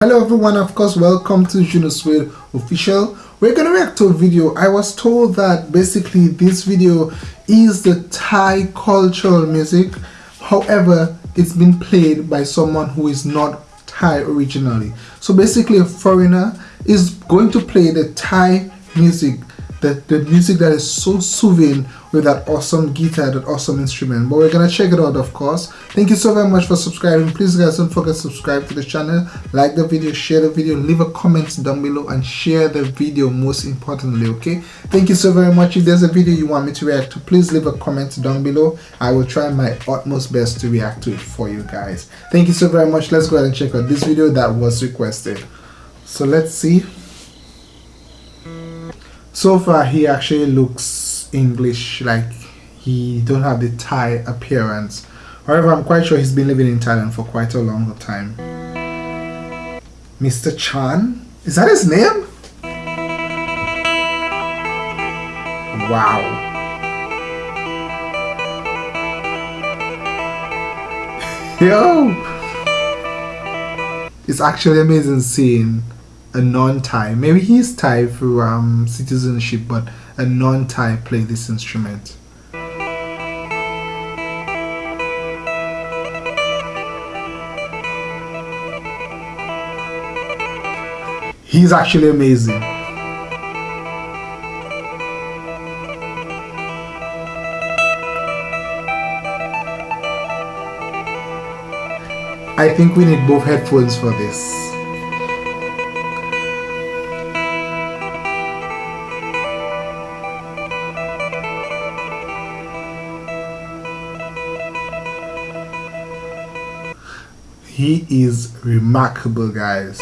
Hello everyone, of course, welcome to Juno Suede official. We're gonna react to a video. I was told that basically this video is the Thai cultural music. However, it's been played by someone who is not Thai originally. So basically a foreigner is going to play the Thai music the, the music that is so soothing with that awesome guitar, that awesome instrument. But we're gonna check it out of course. Thank you so very much for subscribing. Please guys don't forget to subscribe to the channel, like the video, share the video, leave a comment down below and share the video most importantly, okay? Thank you so very much. If there's a video you want me to react to, please leave a comment down below. I will try my utmost best to react to it for you guys. Thank you so very much. Let's go ahead and check out this video that was requested. So let's see so far he actually looks English like he don't have the Thai appearance. However I'm quite sure he's been living in Thailand for quite a long time. Mr. Chan? Is that his name? Wow. Yo! It's actually amazing seeing a non-Thai. Maybe he's Thai through um, citizenship, but a non-Thai play this instrument. He's actually amazing. I think we need both headphones for this. He is remarkable, guys.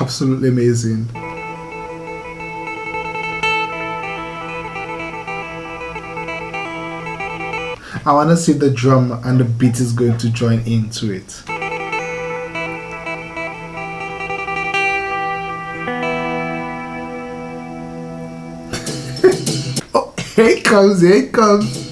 Absolutely amazing. I want to see the drum and the beat is going to join into it. oh, here it comes, here it comes.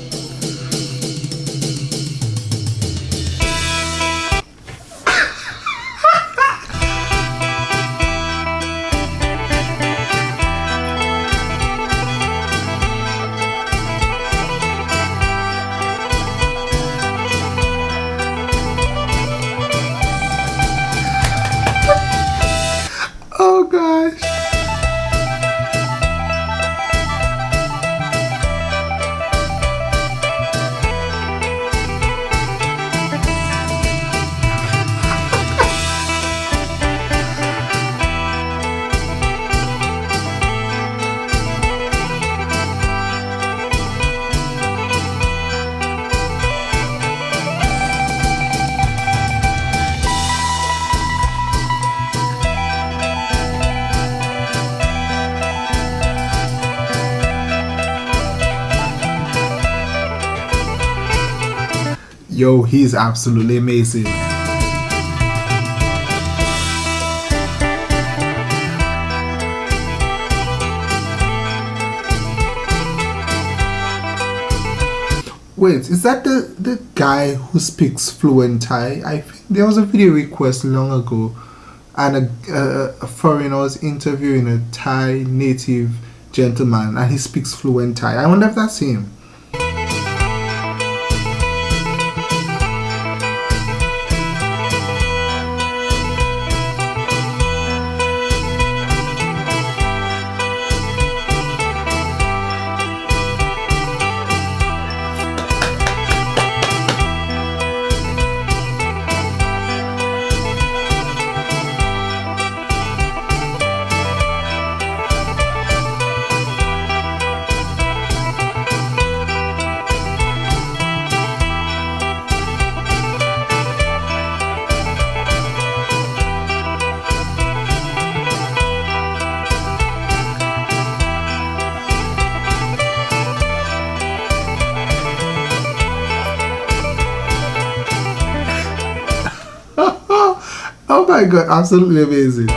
Yo he's absolutely amazing Wait, is that the, the guy who speaks fluent Thai? I think there was a video request long ago and a, a, a foreigner was interviewing a Thai native gentleman and he speaks fluent Thai. I wonder if that's him. My god, absolutely amazing.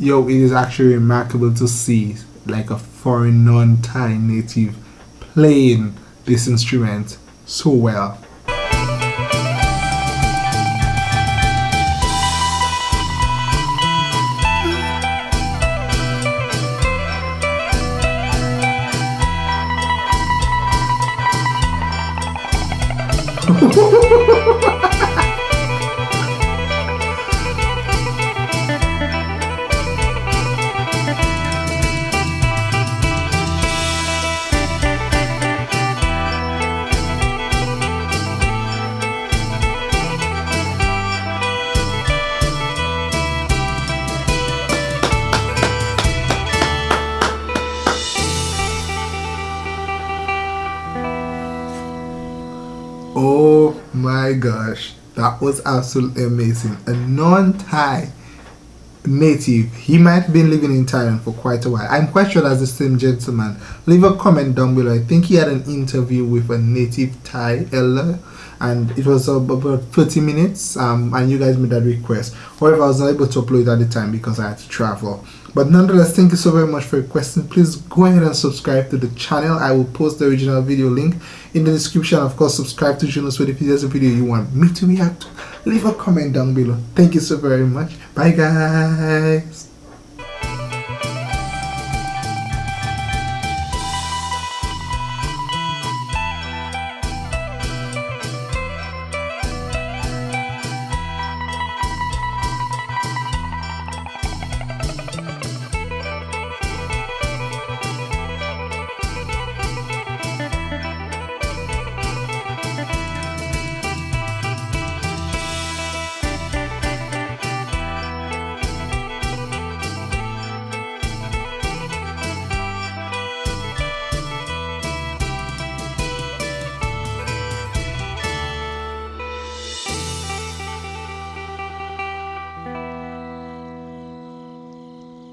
Yo it is actually remarkable to see like a foreign non-Thai native playing this instrument so well my gosh, that was absolutely amazing. A non-Thai native, he might have been living in Thailand for quite a while. I'm quite sure that's the same gentleman. Leave a comment down below. I think he had an interview with a native Thai elder and it was about 30 minutes um, and you guys made that request. However, I was not able to upload it at the time because I had to travel. But nonetheless, thank you so very much for your question. Please go ahead and subscribe to the channel. I will post the original video link in the description. Of course, subscribe to Juno Sweat if there's a video you want me to react. Leave a comment down below. Thank you so very much. Bye guys.